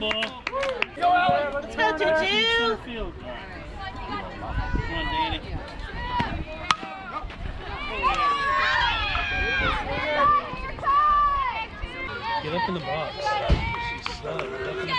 Not a way to hit. Let's go, Juju. Come on, Danny. Get up in the box. She's stuck.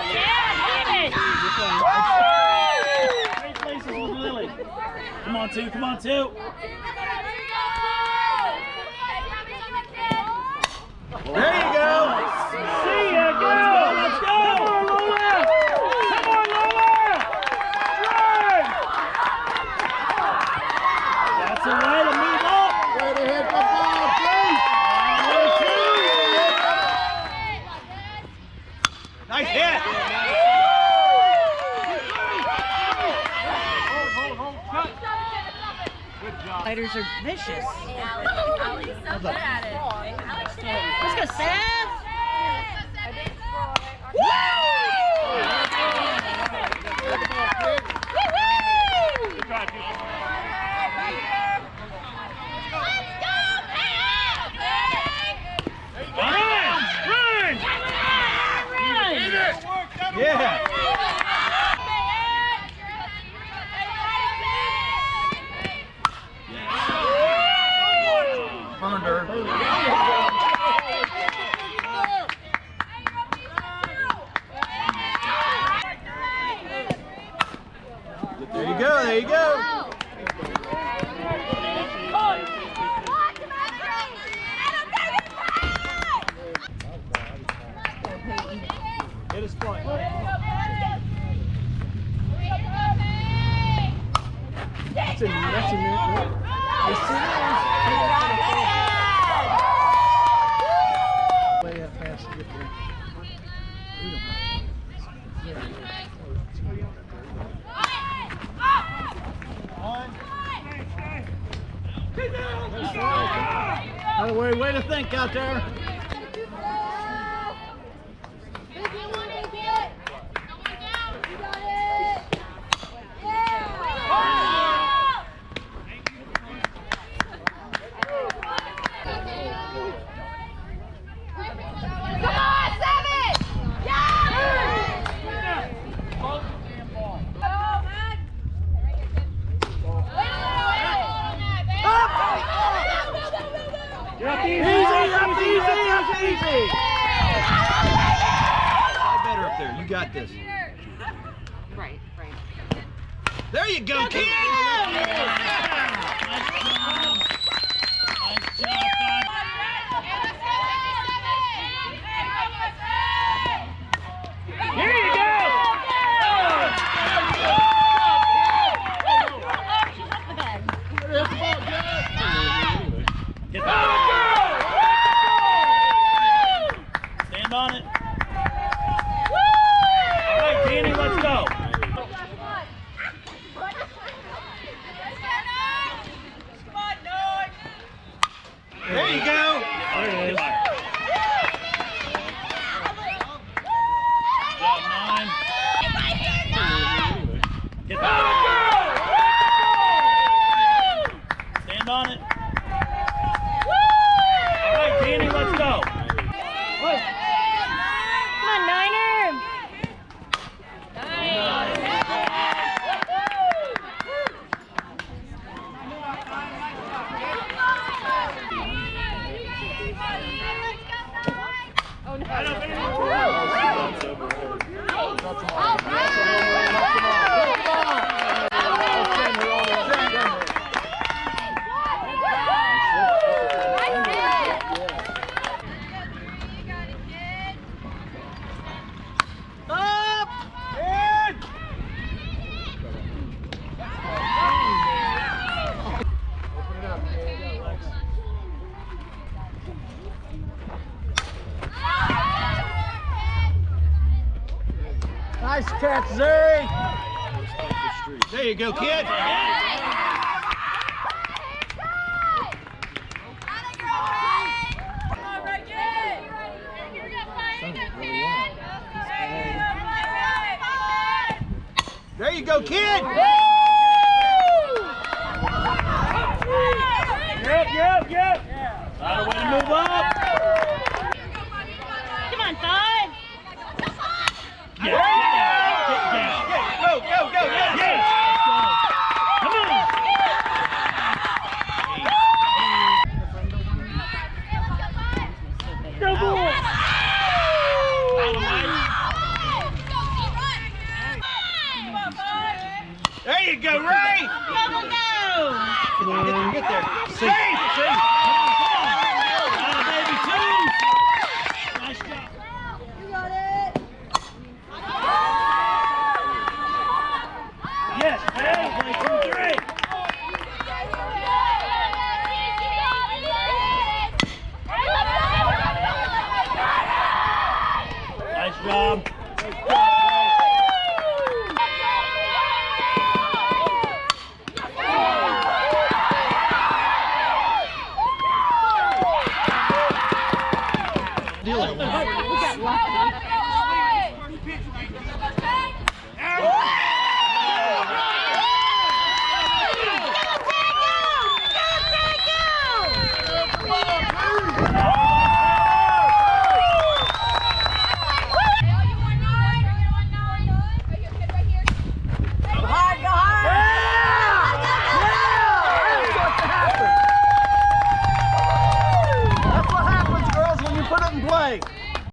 Let's go. Great places with Lily. Come on, two, come on, two. There you go. See ya, go! Let's go! Come on, Lola! Come on, Lola! Run! That's a way to move up! Way to hit the ball, Nice hit. Fighters are vicious. Let's go, Seth. Good try, people. Run! Run! Yeah. Burned her. There you go. There you go. Hit his. That's a that's a new. Yes, it is. Way up fast to get there. We don't have- By the way, way to think out there. got this. Right, right. There you go, Keaton! Nice job! Nice job! There you go. catch, Zuri. There you go, kid. There you go, kid. go, Ray! Go, go, go! Get, there. Six. Dylan.